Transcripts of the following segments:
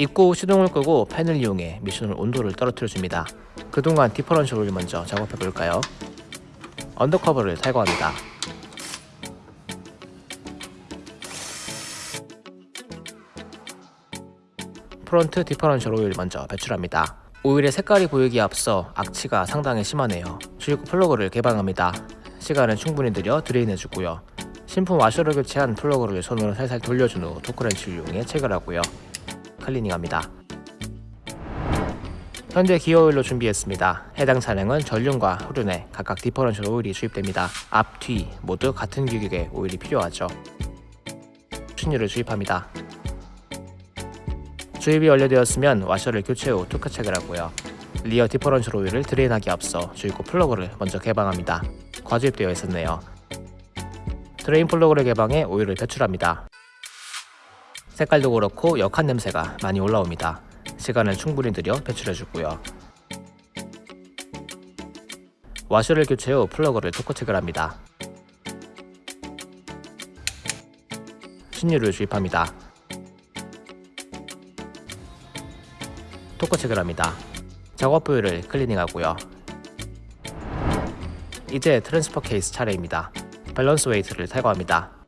후 시동을 끄고 팬을 이용해 미션을 온도를 떨어뜨려줍니다. 그동안 differential을 먼저 작업해볼까요? undercover를 탈거합니다. front differential 오일 먼저 배출합니다. 오일의 색깔이 보이기에 앞서 악취가 상당히 심하네요. 주입구 플러그를 개방합니다. 시간을 충분히 들여 drain해주고요. 신품 와셔를 교체한 플러그를 손으로 살살 돌려준 후 토크렌치를 이용해 체결하고요. 클리닝합니다. 현재 기어오일로 준비했습니다. 해당 차량은 전륜과 후륜에 각각 differential 오일이 주입됩니다. 앞, 뒤 모두 같은 규격의 오일이 필요하죠. 신유를 주입합니다. 주입이 완료되었으면 와셔를 교체 후 토크 체결하고요. rear differential 오일을 drain하기 앞서 주입구 플러그를 먼저 개방합니다. 과주입되어 있었네요. drain 플러그를 개방해 오일을 배출합니다. 색깔도 그렇고 역한 냄새가 많이 올라옵니다. 시간을 충분히 들여 배출해주고요. 와셔를 교체 후 플러그를 토크 체결 합니다. 신유를 주입합니다. 토크 체결 합니다. 작업 부위를 클리닝하고요. 이제 transfer case 차례입니다. balance weight를 탈거합니다.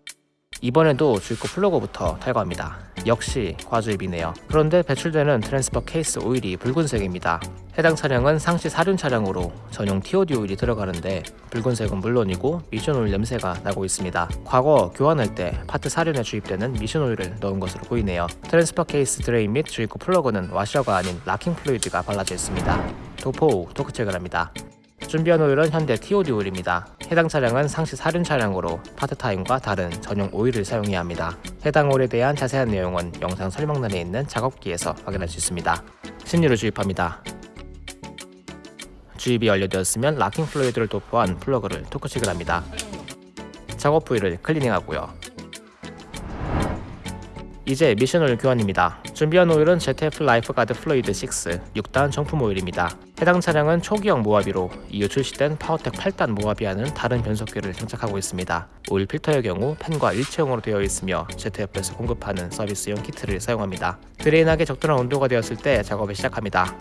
이번에도 주입구 플러그부터 탈거합니다. 역시 과주입이네요. 그런데 배출되는 transfer case 오일이 붉은색입니다. 해당 차량은 상시 사륜 차량으로 전용 TOD 오일이 들어가는데 붉은색은 물론이고 미션 오일 냄새가 나고 있습니다. 과거 교환할 때 파트 사륜에 주입되는 미션 오일을 넣은 것으로 보이네요. transfer case drain 및 주입구 플러그는 와셔가 아닌 locking fluid가 발라져 있습니다. 도포 후 토크 체결합니다. 준비한 오일은 현대 TOD 오일입니다. 해당 차량은 상시 사륜 차량으로 파트타임과 다른 전용 오일을 사용해야 합니다. 해당 오일에 대한 자세한 내용은 영상 설명란에 있는 작업기에서 확인할 수 있습니다. 신유를 주입합니다. 주입이 완료되었으면 locking fluid를 도포한 플러그를 토크 체결 합니다. 작업 부위를 클리닝하고요. 이제 미션 오일 교환입니다. 준비한 오일은 ZF Lifeguard Fluid 6 6단 정품 오일입니다. 해당 차량은 초기형 모하비로 이후 출시된 파워텍 8단 모하비와는 다른 변속기를 장착하고 있습니다. 오일 필터의 경우 팬과 일체형으로 되어 있으며 ZF에서 공급하는 서비스용 키트를 사용합니다. drain하기 적절한 온도가 되었을 때 작업을 시작합니다.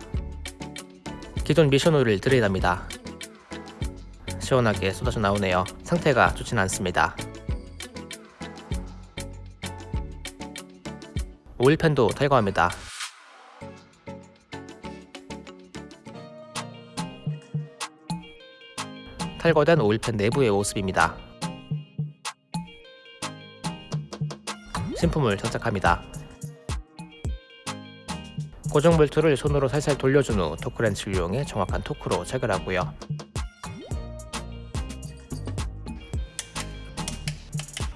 기존 미션 오일을 drain합니다. 시원하게 쏟아져 나오네요. 상태가 좋진 않습니다. 오일팬도 탈거합니다. 탈거된 오일팬 내부의 모습입니다. 신품을 장착합니다. 고정 볼트를 손으로 살살 돌려준 후 토크렌치를 이용해 정확한 토크로 체결하고요.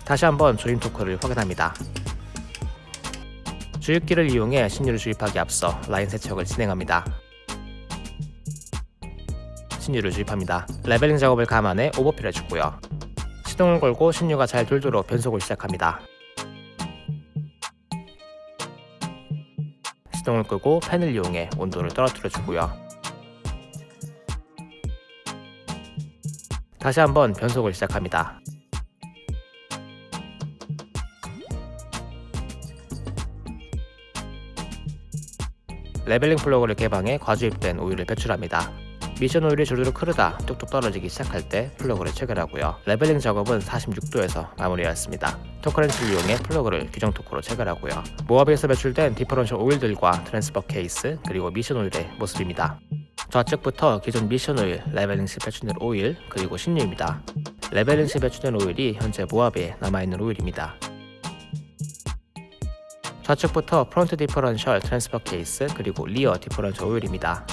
다시 한번 조임 토크를 확인합니다. 주입기를 이용해 신유를 주입하기 앞서 라인 세척을 진행합니다. 신유를 주입합니다. leveling 작업을 감안해 overfill 해주고요. 시동을 걸고 신유가 잘 돌도록 변속을 시작합니다. 시동을 끄고 팬을 이용해 온도를 떨어뜨려 주고요. 다시 한번 변속을 시작합니다. leveling 플러그를 개방해 과주입된 오일을 배출합니다. 미션 오일이 주르륵 흐르다 뚝뚝 떨어지기 시작할 때 플러그를 체결하고요. leveling 작업은 46도에서 마무리하였습니다. 토크렌치를 이용해 플러그를 규정 토크로 체결하고요. 모하비에서 배출된 differential 오일들과 transfer case 그리고 미션 오일의 모습입니다. 좌측부터 기존 미션 오일, leveling 시 배출된 오일, 그리고 신유입니다. leveling 시 배출된 오일이 현재 모하비에 남아있는 오일입니다. 좌측부터 front differential transfer case 그리고 rear differential 오일입니다.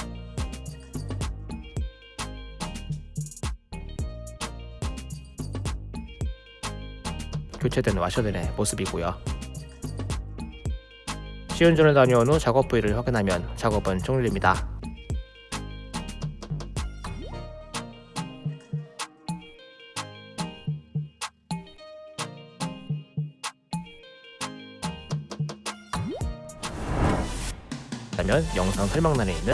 교체된 와셔들의 모습이고요. 시운전을 다녀온 후 작업 부위를 확인하면 작업은 종료됩니다. 그러면 영상 설명란에 있는